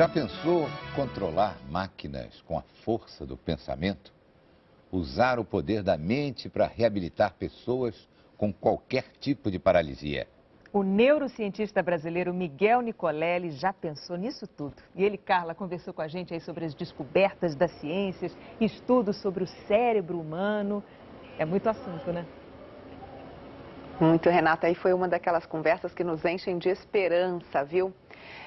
Já pensou controlar máquinas com a força do pensamento? Usar o poder da mente para reabilitar pessoas com qualquer tipo de paralisia? O neurocientista brasileiro Miguel Nicolelli já pensou nisso tudo. E ele, Carla, conversou com a gente aí sobre as descobertas das ciências, estudos sobre o cérebro humano. É muito assunto, né? Muito, Renata. Aí foi uma daquelas conversas que nos enchem de esperança, viu?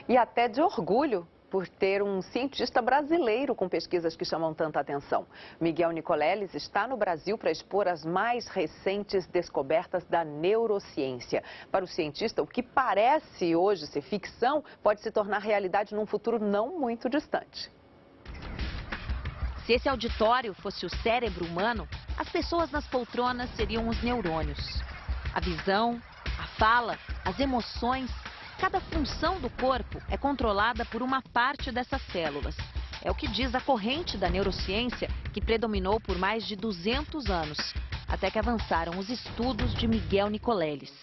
E até de orgulho por ter um cientista brasileiro com pesquisas que chamam tanta atenção. Miguel Nicoleles está no Brasil para expor as mais recentes descobertas da neurociência. Para o cientista, o que parece hoje ser ficção pode se tornar realidade num futuro não muito distante. Se esse auditório fosse o cérebro humano, as pessoas nas poltronas seriam os neurônios. A visão, a fala, as emoções, cada função do corpo é controlada por uma parte dessas células. É o que diz a corrente da neurociência que predominou por mais de 200 anos, até que avançaram os estudos de Miguel Nicoleles.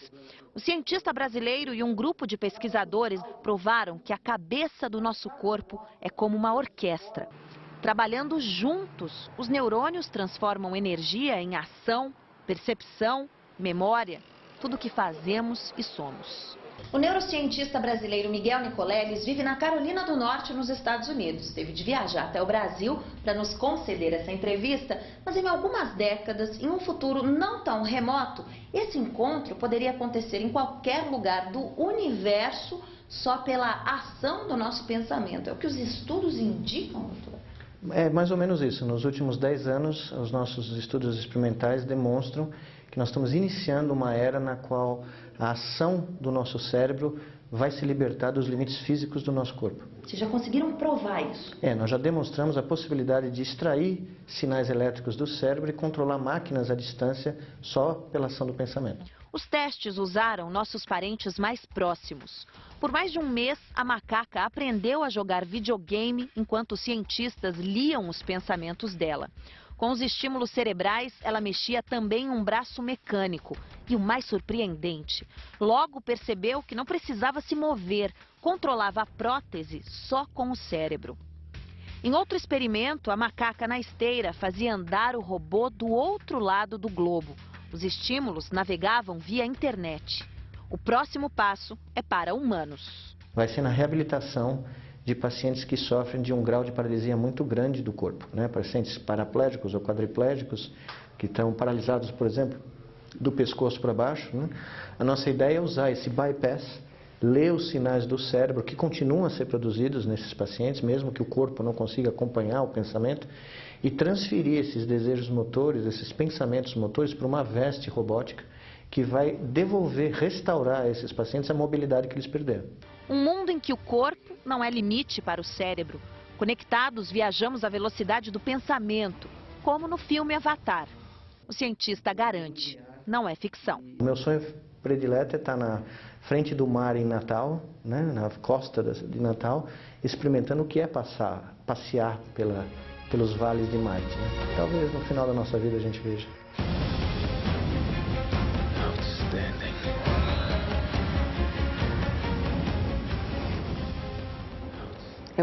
O cientista brasileiro e um grupo de pesquisadores provaram que a cabeça do nosso corpo é como uma orquestra. Trabalhando juntos, os neurônios transformam energia em ação, percepção, memória, tudo o que fazemos e somos. O neurocientista brasileiro Miguel Nicoleles vive na Carolina do Norte, nos Estados Unidos. Teve de viajar até o Brasil para nos conceder essa entrevista, mas em algumas décadas, em um futuro não tão remoto, esse encontro poderia acontecer em qualquer lugar do universo só pela ação do nosso pensamento. É o que os estudos indicam, doutor? É mais ou menos isso. Nos últimos 10 anos, os nossos estudos experimentais demonstram que nós estamos iniciando uma era na qual a ação do nosso cérebro vai se libertar dos limites físicos do nosso corpo. Vocês já conseguiram provar isso? É, nós já demonstramos a possibilidade de extrair sinais elétricos do cérebro e controlar máquinas à distância só pela ação do pensamento. Os testes usaram nossos parentes mais próximos. Por mais de um mês, a macaca aprendeu a jogar videogame enquanto os cientistas liam os pensamentos dela. Com os estímulos cerebrais, ela mexia também um braço mecânico. E o mais surpreendente, logo percebeu que não precisava se mover, controlava a prótese só com o cérebro. Em outro experimento, a macaca na esteira fazia andar o robô do outro lado do globo. Os estímulos navegavam via internet. O próximo passo é para humanos. Vai ser na reabilitação de pacientes que sofrem de um grau de paralisia muito grande do corpo, né? pacientes paraplégicos ou quadriplégicos que estão paralisados, por exemplo, do pescoço para baixo. Né? A nossa ideia é usar esse bypass, ler os sinais do cérebro que continuam a ser produzidos nesses pacientes, mesmo que o corpo não consiga acompanhar o pensamento, e transferir esses desejos motores, esses pensamentos motores para uma veste robótica que vai devolver, restaurar a esses pacientes a mobilidade que eles perderam. Um mundo em que o corpo não é limite para o cérebro. Conectados, viajamos à velocidade do pensamento, como no filme Avatar. O cientista garante, não é ficção. O meu sonho predileto é estar na frente do mar em Natal, né, na costa de Natal, experimentando o que é passar, passear pela, pelos vales de Marte. Né? Talvez no final da nossa vida a gente veja.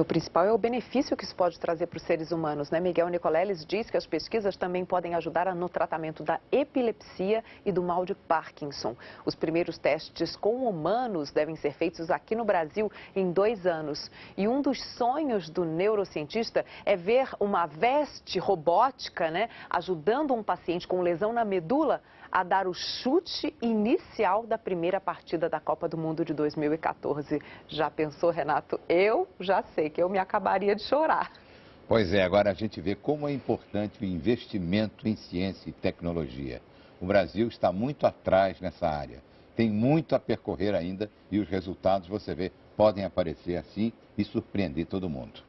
O principal é o benefício que isso pode trazer para os seres humanos, né? Miguel Nicoleles diz que as pesquisas também podem ajudar no tratamento da epilepsia e do mal de Parkinson. Os primeiros testes com humanos devem ser feitos aqui no Brasil em dois anos. E um dos sonhos do neurocientista é ver uma veste robótica, né, ajudando um paciente com lesão na medula a dar o chute inicial da primeira partida da Copa do Mundo de 2014. Já pensou, Renato? Eu já sei que eu me acabaria de chorar. Pois é, agora a gente vê como é importante o investimento em ciência e tecnologia. O Brasil está muito atrás nessa área. Tem muito a percorrer ainda e os resultados, você vê, podem aparecer assim e surpreender todo mundo.